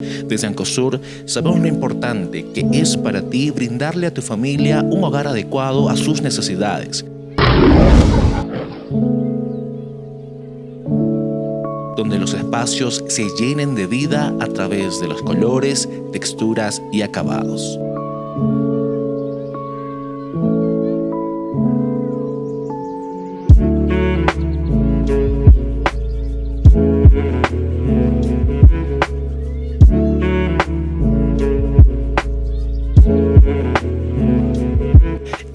Desde Ancosur sabemos lo importante que es para ti brindarle a tu familia un hogar adecuado a sus necesidades. Donde los espacios se llenen de vida a través de los colores, texturas y acabados.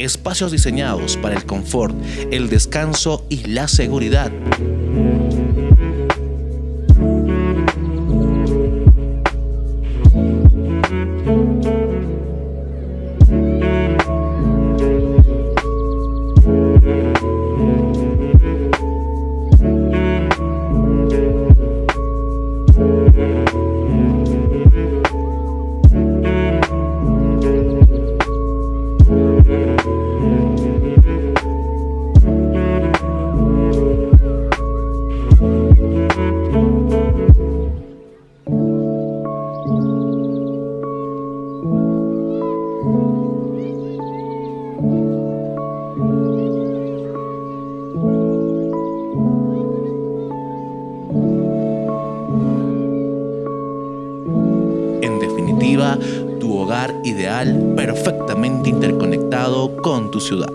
Espacios diseñados para el confort, el descanso y la seguridad. Tu hogar ideal perfectamente interconectado con tu ciudad.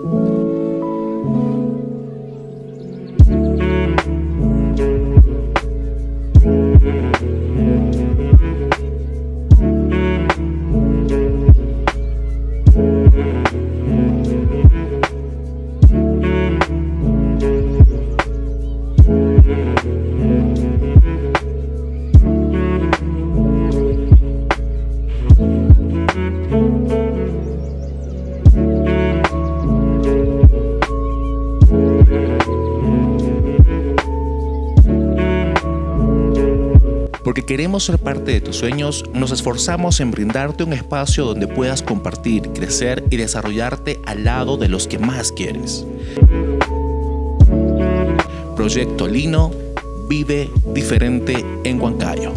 Porque queremos ser parte de tus sueños, nos esforzamos en brindarte un espacio donde puedas compartir, crecer y desarrollarte al lado de los que más quieres. Proyecto Lino vive diferente en Huancayo.